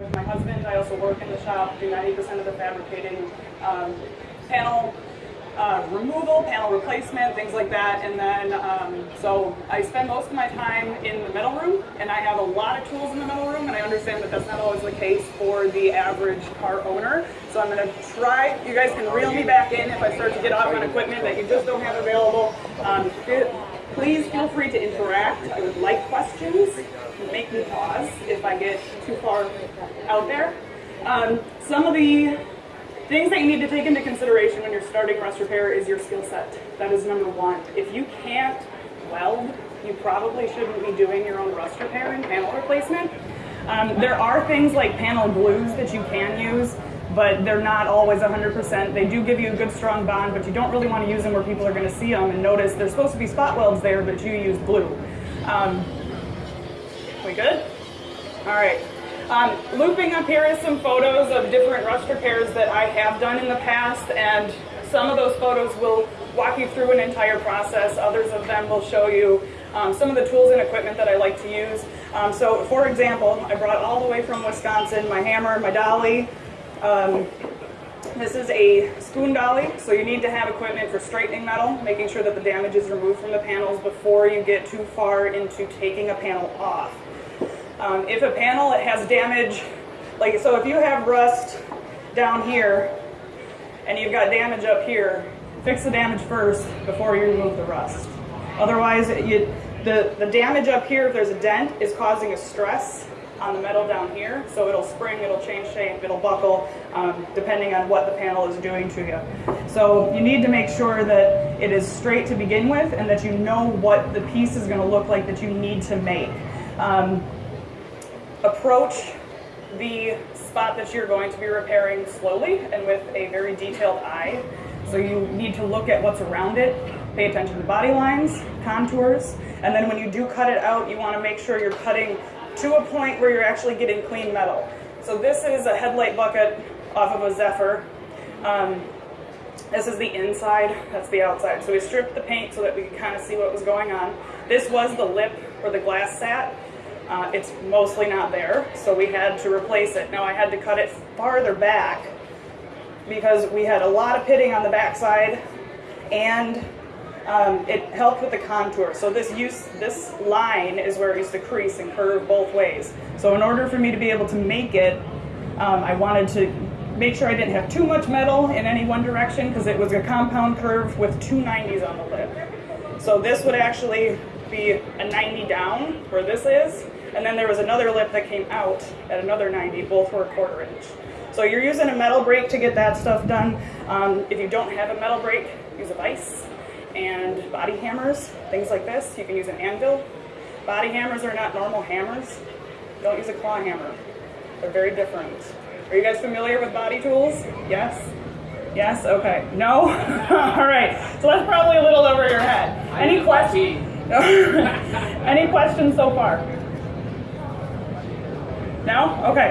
With my husband, I also work in the shop, do 90% of the fabricating, um, panel uh, removal, panel replacement, things like that. And then, um, so I spend most of my time in the metal room, and I have a lot of tools in the metal room, and I understand that that's not always the case for the average car owner. So I'm gonna try, you guys can reel me back in if I start to get off on equipment that you just don't have available. Um, please feel free to interact. I would like questions. Make me pause if I get too far out there. Um, some of the Things that you need to take into consideration when you're starting rust repair is your skill set. That is number one. If you can't weld, you probably shouldn't be doing your own rust repair and panel replacement. Um, there are things like panel glues that you can use, but they're not always 100%. They do give you a good strong bond, but you don't really want to use them where people are going to see them and notice there's supposed to be spot welds there, but you use glue. Um, we good? All right. Um, looping up here is some photos of different rust repairs that I have done in the past, and some of those photos will walk you through an entire process. Others of them will show you um, some of the tools and equipment that I like to use. Um, so for example, I brought all the way from Wisconsin my hammer, my dolly. Um, this is a spoon dolly, so you need to have equipment for straightening metal, making sure that the damage is removed from the panels before you get too far into taking a panel off. Um, if a panel has damage, like so if you have rust down here and you've got damage up here, fix the damage first before you remove the rust. Otherwise, you, the, the damage up here, if there's a dent, is causing a stress on the metal down here. So it'll spring, it'll change shape, it'll buckle, um, depending on what the panel is doing to you. So you need to make sure that it is straight to begin with and that you know what the piece is gonna look like that you need to make. Um, approach the spot that you're going to be repairing slowly and with a very detailed eye. So you need to look at what's around it, pay attention to body lines, contours, and then when you do cut it out, you want to make sure you're cutting to a point where you're actually getting clean metal. So this is a headlight bucket off of a Zephyr. Um, this is the inside, that's the outside. So we stripped the paint so that we could kind of see what was going on. This was the lip where the glass sat. Uh, it's mostly not there, so we had to replace it. Now I had to cut it farther back because we had a lot of pitting on the backside and um, it helped with the contour. So this use, this line is where it used to crease and curve both ways. So in order for me to be able to make it, um, I wanted to make sure I didn't have too much metal in any one direction because it was a compound curve with two 90s on the lip. So this would actually be a 90 down where this is, and then there was another lip that came out at another 90, both were a quarter inch. So you're using a metal brake to get that stuff done. Um, if you don't have a metal brake, use a vise and body hammers, things like this. You can use an anvil. Body hammers are not normal hammers. Don't use a claw hammer. They're very different. Are you guys familiar with body tools? Yes? Yes? Okay. No? All right. So that's probably a little over your head. Any questions? Any questions so far? No? Okay.